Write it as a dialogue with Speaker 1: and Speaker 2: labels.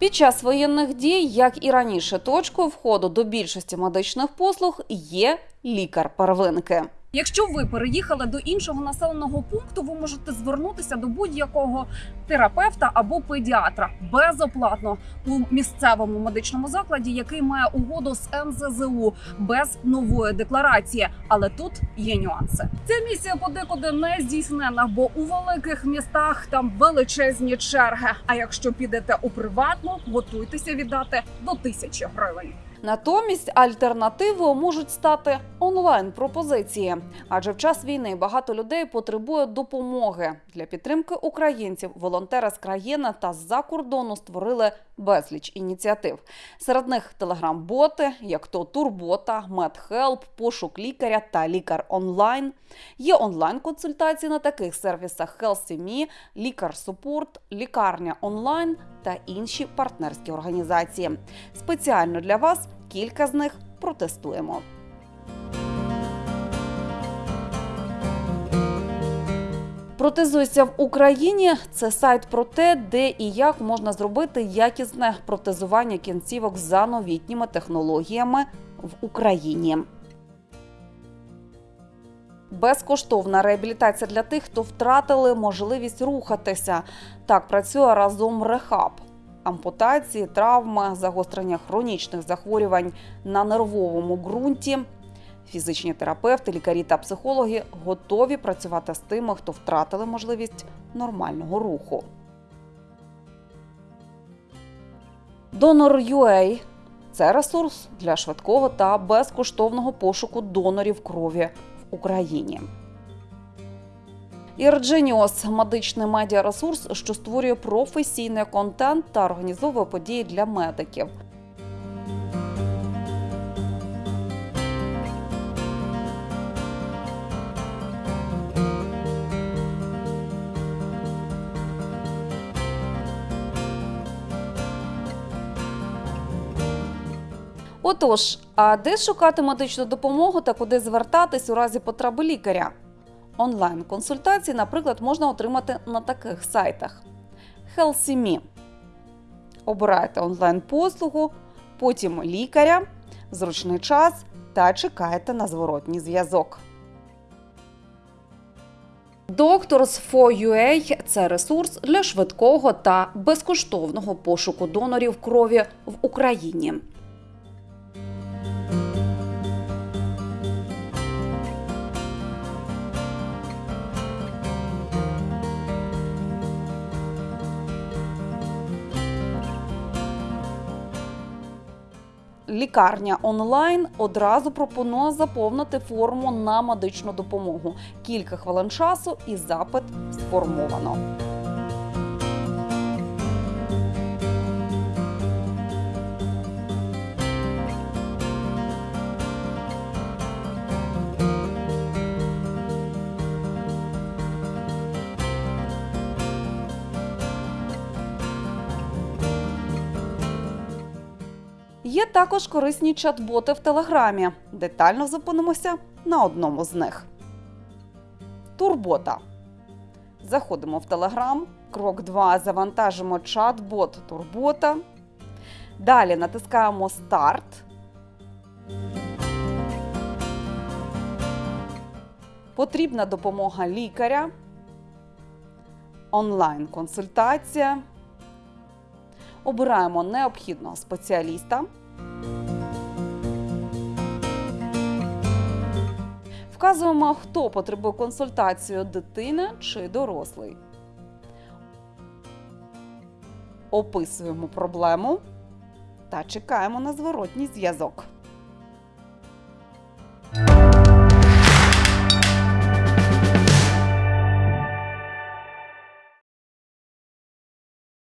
Speaker 1: Під час воєнних дій, як і раніше, точкою входу до більшості медичних послуг є лікар первинки.
Speaker 2: Якщо ви переїхали до іншого населеного пункту, ви можете звернутися до будь-якого терапевта або педіатра безоплатно у місцевому медичному закладі, який має угоду з НЗЗУ без нової декларації. Але тут є нюанси. Ця місія подекуди не здійснена, бо у великих містах там величезні черги. А якщо підете у приватну, готуйтеся віддати до тисячі гривень.
Speaker 1: Натомість альтернативою можуть стати онлайн-пропозиції, адже в час війни багато людей потребує допомоги для підтримки українців. Волонтери з країни та з-за кордону створили безліч ініціатив. Серед них телеграм-боти, як то Турбота, MedHelp, пошук лікаря та лікар онлайн. Є онлайн-консультації на таких сервісах HealthyMe, Лікар Support, Лікарня онлайн та інші партнерські організації. Спеціально для вас кілька з них протестуємо. Протезуйся в Україні це сайт про те, де і як можна зробити якісне протезування кінцівок за новітніми технологіями в Україні. Безкоштовна реабілітація для тих, хто втратили можливість рухатися. Так працює разом Рехаб. Ампутації, травми, загострення хронічних захворювань на нервовому ґрунті. Фізичні терапевти, лікарі та психологи готові працювати з тими, хто втратили можливість нормального руху. Donor.ua – це ресурс для швидкого та безкоштовного пошуку донорів крові Україні. Ірдженіос медичний медіаресурс, що створює професійний контент та організовує події для медиків. Отож, а де шукати медичну допомогу та куди звертатись у разі потреби лікаря? Онлайн-консультації, наприклад, можна отримати на таких сайтах: HealthyMe. Обираєте онлайн-послугу, потім лікаря, зручний час та чекаєте на зворотній зв'язок. Doctors for UA – це ресурс для швидкого та безкоштовного пошуку донорів крові в Україні. Лікарня онлайн одразу пропонує заповнити форму на медичну допомогу. Кілька хвилин часу і запит сформовано. Є також корисні чат-боти в Телеграмі. Детально зупинимося на одному з них. Турбота. Заходимо в Телеграм. Крок 2. Завантажимо чат-бот Турбота. Далі натискаємо Старт. Потрібна допомога лікаря. Онлайн-консультація. Обираємо необхідного спеціаліста. Вказуємо, хто потребує консультацію дитина чи дорослий. Описуємо проблему та чекаємо на зворотній зв'язок.